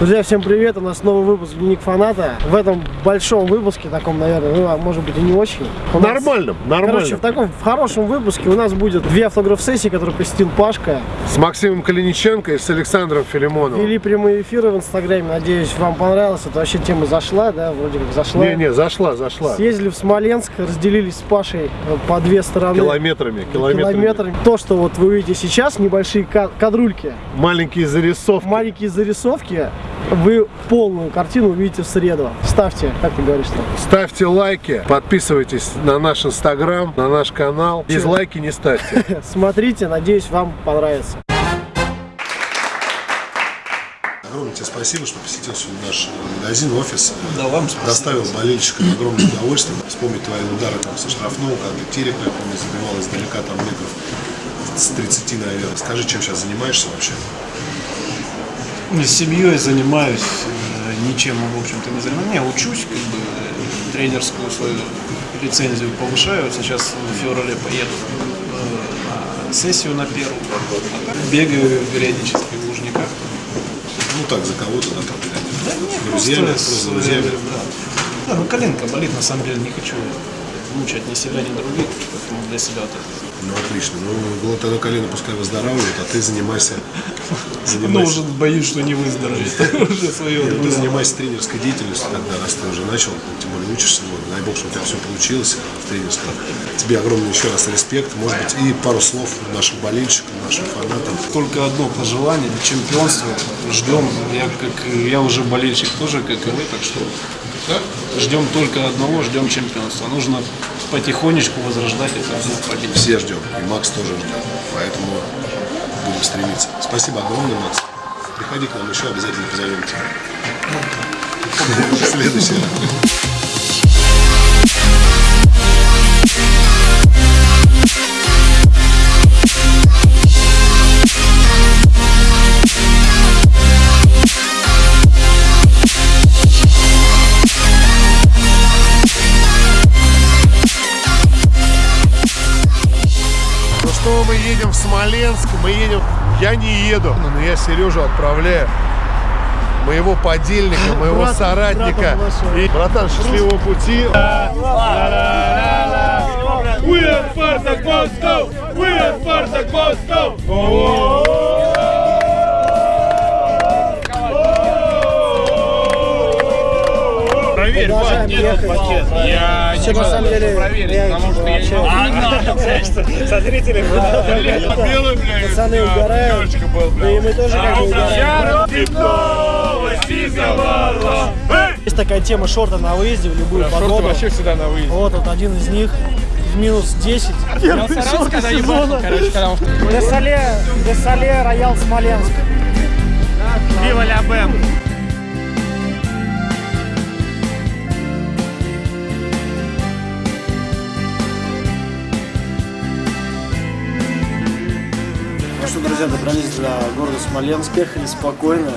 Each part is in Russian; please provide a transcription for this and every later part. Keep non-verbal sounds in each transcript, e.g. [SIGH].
Друзья, всем привет! У нас новый выпуск Дневник Фаната. В этом большом выпуске, таком, наверное, ну, а может быть и не очень. У нас- Нормальным, нормальным. Короче, в таком в хорошем выпуске у нас будет две автограф-сессии, которые посетил Пашка. С Максимом Калиниченко и с Александром Филимоновым. Вели прямые эфиры в Инстаграме. Надеюсь, вам понравилось. Это вообще тема зашла, да? Вроде как зашла. Не-не, зашла, зашла. Съездили в Смоленск, разделились с Пашей э, по две стороны. Километрами, километрами. Километрами. То, что вот вы видите сейчас, небольшие ка- кадрульки, Маленькие зарисовки. маленькие зарисовки, вы полную картину увидите в среду. Ставьте, как ты говоришь там. Ставьте лайки, подписывайтесь на наш инстаграм, на наш канал. Дизлайки не ставьте. [LAUGHS] Смотрите, надеюсь, вам понравится. Огромное тебе спасибо, что посетил сегодня наш магазин, офис. Да, вам спасибо. Доставил болельщикам огромное удовольствие. Вспомнить твои удары там со штрафного, когда Терек, я помню, забивал издалека там метров с 30, наверное. Скажи, чем сейчас занимаешься вообще? С семьей занимаюсь, э, ничем, в общем-то, не занимаюсь. Не, учусь, как бы, э, тренерскую свою лицензию повышаю. Сейчас в феврале поеду э, на сессию на первую. А так бегаю периодически в Лужниках. Ну так, за кого-то, да, там. Да нет, друзьями, просто просто с друзьями. э, Да. да, ну коленка болит, на самом деле не хочу мучать ни себя, ни других, поэтому для себя вот это. Ну, отлично. Ну, было тогда колено пускай выздоравливает, а ты занимайся... Ну, занимайся уже боюсь, что не выздоровеет. [LAUGHS] [LAUGHS] Уже свое. Нет, ты занимайся тренерской деятельностью тогда, раз ты уже начал, ну, тем более учишься, вот, дай бог, что у тебя все получилось в тренерском. Тебе огромный еще раз респект, может быть, и пару слов нашим болельщикам, нашим фанатам. Только одно пожелание чемпионства. Ждем. Я как я уже болельщик тоже, как и вы, так что ждем только одного, ждем чемпионства. Нужно потихонечку возрождать это победы. Все ждем, и Макс тоже ждет, поэтому будем стремиться. Спасибо огромное, Макс. Приходи к нам еще, обязательно позовем тебя. Следующий раз. Смоленск, мы едем... Я не еду, но я Сережу отправляю. Моего подельника, [LAUGHS] моего Брат- соратника. И, братан, счастливого пути. We are Spartak Moscow! We are Spartak Moscow! Проверь, Продолжаем нет, ехать. честно. Я Все на самом деле, проверить, я потому что я не на, [LAUGHS] со зрителями. Белый, блядь. Пацаны угорают. Да и мы тоже как бы угораем. Есть такая тема шорта на выезде в любую погоду. вообще всегда на выезде. Вот, вот один из них в минус 10. Первый шорты сезона. Десале, Десале, Роял Смоленск. Вива ля Бэм. Ну друзья, добрались до города Смоленск. Ехали спокойно,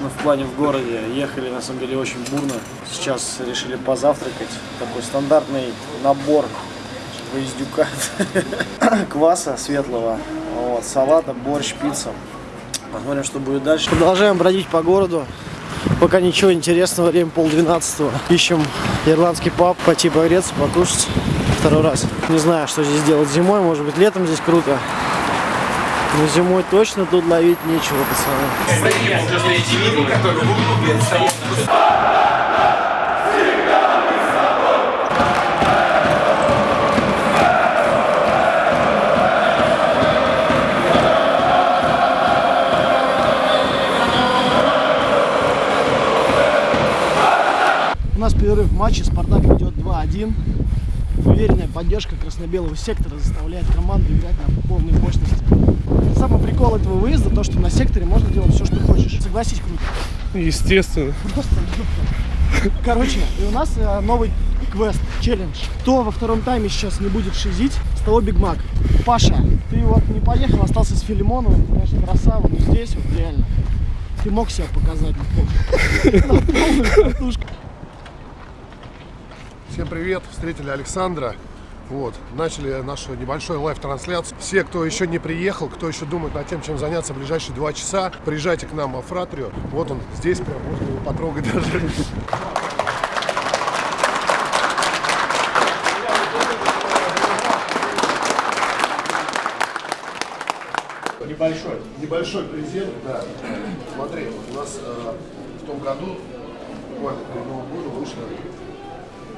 но в плане в городе. Ехали, на самом деле, очень бурно. Сейчас решили позавтракать. Такой стандартный набор выездюка. [LAUGHS] Кваса светлого, вот, салата, борщ, пицца. Посмотрим, что будет дальше. Продолжаем бродить по городу. Пока ничего интересного, время полдвенадцатого. Ищем ирландский паб, пойти погреться, покушать. Второй раз. Не знаю, что здесь делать зимой, может быть летом здесь круто. Но зимой точно тут ловить нечего, пацаны. У нас перерыв в матче, Спартак ведет 2-1. Уверенная поддержка красно-белого сектора заставляет команду играть на полной мощности. Самый прикол этого выезда, то, что на секторе можно делать все, что хочешь. Согласись, круто. Естественно. Просто. Короче, и у нас э, новый квест, челлендж. Кто во втором тайме сейчас не будет шизить, с того Биг Мак. Паша, ты вот не поехал, остался с Филимоновым, конечно, красава, но здесь вот реально. Ты мог себя показать на [LAUGHS] полную катушку. Всем привет, встретили Александра. Вот, начали нашу небольшую лайв-трансляцию. Все, кто еще не приехал, кто еще думает над тем, чем заняться в ближайшие два часа, приезжайте к нам в Фратрию. Вот он здесь, прям можно его потрогать даже. Небольшой. Небольшой презент, да. Смотри, у нас э, в том году, буквально перед Новым годом, вышла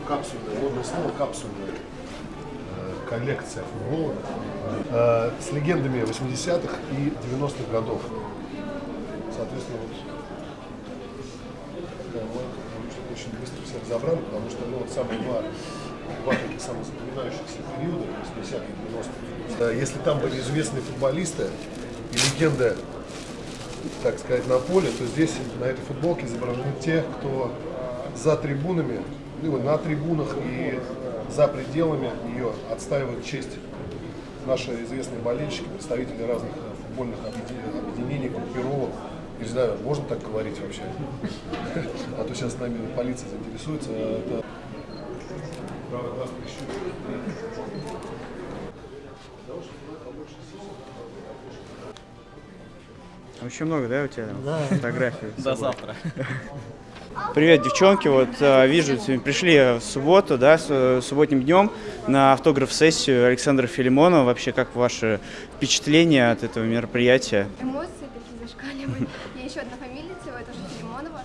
капсульная, модное слово капсульная э, коллекция футбола э, с легендами 80-х и 90-х годов. Соответственно, вот такая что очень быстро все разобрали, потому что ну, вот самые два, два таких самых запоминающихся периода, 80-х и 90-х. Э, Если там были известные футболисты и легенды, так сказать, на поле, то здесь на этой футболке изображены те, кто за трибунами, ну, на трибунах и за пределами ее отстаивают честь. Наши известные болельщики, представители разных футбольных объединений, группировок. Не знаю, можно так говорить вообще? А то сейчас с нами полиция заинтересуется. Прищурен. Очень много, да, у тебя там фотографий? До завтра. [LAUGHS] Привет, девчонки. Вот э, вижу, пришли в субботу, да, с субботним днем на автограф-сессию Александра Филимонова. Вообще, как ваши впечатления от этого мероприятия? Эмоции такие зашкаливают. [LAUGHS] Я еще одна фамилия всего, это же Филимонова.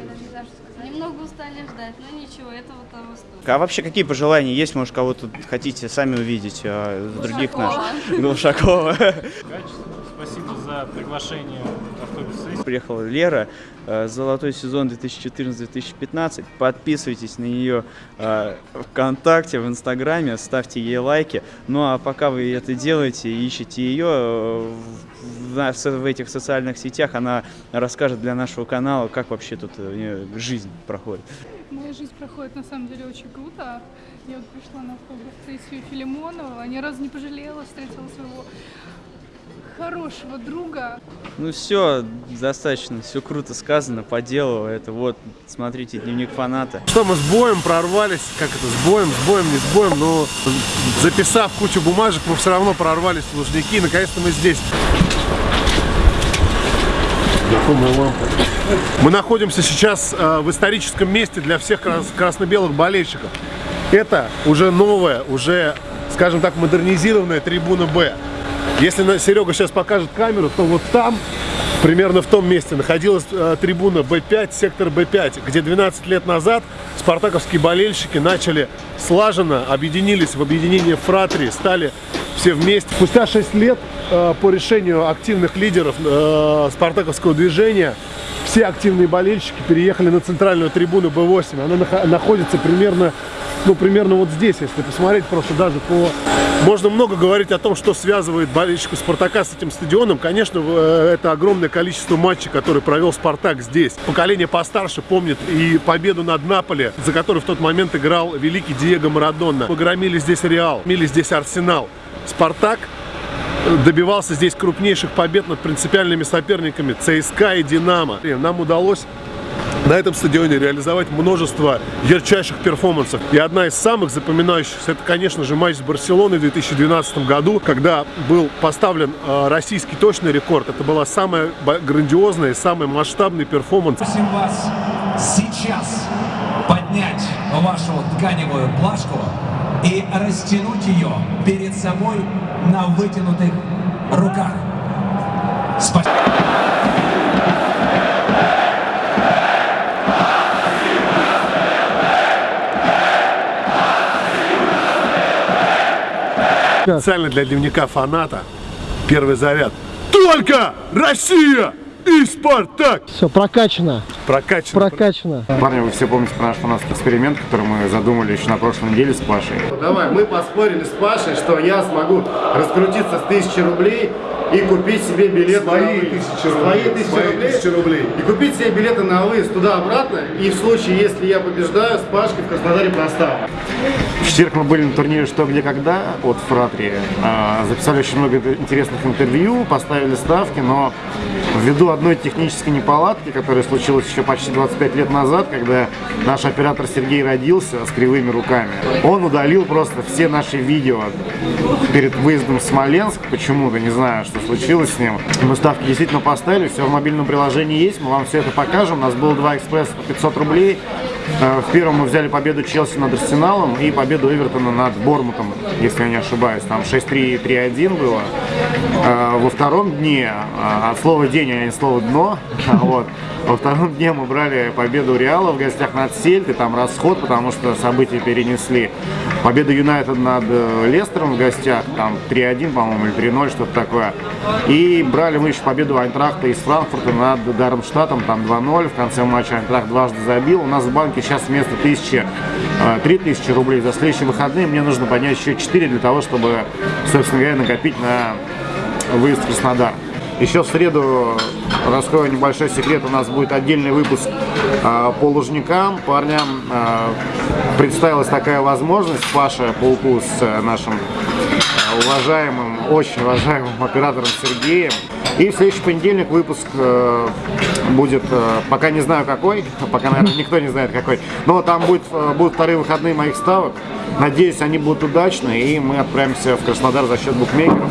Я даже не знаю, что сказать. Немного устали ждать, но ничего, этого того стоит. А вообще, какие пожелания есть? Может, кого-то хотите сами увидеть, а других наших? Глушакова. [LAUGHS] Спасибо за приглашение автобус Приехала Лера, э, золотой сезон 2014-2015. Подписывайтесь на нее э, ВКонтакте, в Инстаграме, ставьте ей лайки. Ну а пока вы это делаете и ищете ее э, в, этих социальных сетях, она расскажет для нашего канала, как вообще тут жизнь проходит. Моя жизнь проходит на самом деле очень круто. Я вот пришла на фотосессию Филимонова, ни разу не пожалела, встретила своего хорошего друга. Ну все, достаточно, все круто сказано, по делу. Это вот, смотрите, дневник фаната. Что мы с боем прорвались, как это, с боем, с боем, не с боем, но записав кучу бумажек, мы все равно прорвались в Лужники, и наконец-то мы здесь. Мы находимся сейчас э, в историческом месте для всех крас- красно-белых болельщиков. Это уже новая, уже, скажем так, модернизированная трибуна «Б». Если Серега сейчас покажет камеру, то вот там, примерно в том месте, находилась э, трибуна Б5, сектор Б5, где 12 лет назад спартаковские болельщики начали слаженно, объединились в объединение Фратри, стали все вместе. Спустя 6 лет э, по решению активных лидеров э, спартаковского движения все активные болельщики переехали на центральную трибуну Б8. Она нах- находится примерно, ну, примерно вот здесь, если посмотреть просто даже по... Можно много говорить о том, что связывает болельщиков Спартака с этим стадионом. Конечно, э, это огромное количество матчей, которые провел Спартак здесь. Поколение постарше помнит и победу над Наполи, за которую в тот момент играл великий Диего Марадонна. Погромили здесь Реал, мили здесь Арсенал. Спартак добивался здесь крупнейших побед над принципиальными соперниками ЦСКА и Динамо. И Нам удалось на этом стадионе реализовать множество ярчайших перформансов. И одна из самых запоминающихся, это, конечно же, матч с Барселоной в 2012 году, когда был поставлен э, российский точный рекорд. Это была самая грандиозная и самый масштабный перформанс. Просим вас сейчас поднять вашу тканевую плашку и растянуть ее перед собой на вытянутых руках. Спасибо. Специально для дневника фаната первый заряд. Только Россия и Спартак! Все, прокачано, Прокачано. прокачано. Парни, вы все помните про наш фанатский эксперимент, который мы задумали еще на прошлой неделе с Пашей. Давай, мы поспорили с Пашей, что я смогу раскрутиться с тысячи рублей и купить себе билеты Свои на выезд. тысячи рублей. Свои тысячи Свои рублей. тысячи рублей. И купить себе билеты на выезд туда-обратно. И в случае, если я побеждаю, с Пашкой в Краснодаре проставлю. В четверг мы были на турнире «Что, где, когда» от Фратри. А, Записали очень много интересных интервью, поставили ставки, но ввиду одной технической неполадки, которая случилась еще почти 25 лет назад, когда наш оператор Сергей родился с кривыми руками, он удалил просто все наши видео перед выездом в Смоленск. Почему-то, не знаю, что случилось с ним. Мы ставки действительно поставили, все в мобильном приложении есть, мы вам все это покажем. У нас было два экспресса по 500 рублей. Э, В первом мы взяли победу Челси над Арсеналом и победу Эвертона над Бормутом, если я не ошибаюсь. Там 6-3 3-1 было. Э, Во втором дне, э, от слова день, а не слово дно, [LAUGHS] вот, во втором дне мы брали победу Реала в гостях над Сельтой, там расход, потому что события перенесли. Победа Юнайтед над э, Лестером в гостях, там 3-1, по-моему, или 3-0, что-то такое. И брали мы еще победу Айнтрахта из Франкфурта над Дармштадтом, там 2-0. В конце матча Айнтрахт дважды забил. У нас в банке сейчас вместо 1000 э, 3000 рублей. За следующие выходные мне нужно поднять еще 4 для того, чтобы, собственно говоря, накопить на выезд в Краснодар. Еще в среду, раскрою небольшой секрет, у нас будет отдельный выпуск э, по лужникам. Парням э, представилась такая возможность. Паша Пауку с э, нашим э, уважаемым, очень уважаемым оператором Сергеем. И в следующий понедельник выпуск э, будет, э, пока не знаю какой, [LAUGHS] пока, наверное, никто не знает какой, но там будет, э, будут вторые выходные моих ставок. Надеюсь, они будут удачны, и мы отправимся в Краснодар за счет букмекеров.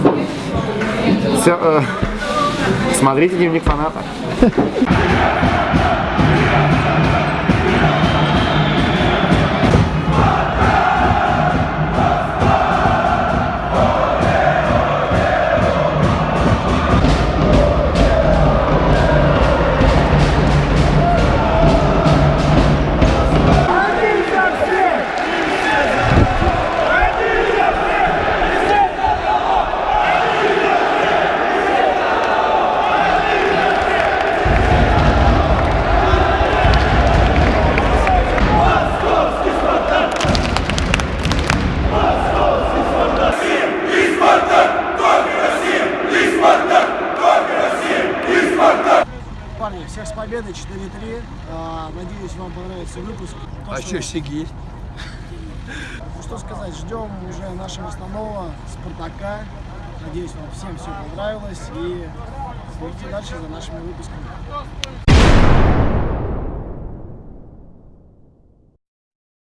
Всё, э, смотрите дневник фаната. Всех с победой, 4-3. А, Надеюсь, вам понравится выпуск. То, А что, Сиги? Ну, Что сказать, ждем уже нашего основного Спартака. Надеюсь, вам всем все понравилось. И следите дальше за нашими выпусками.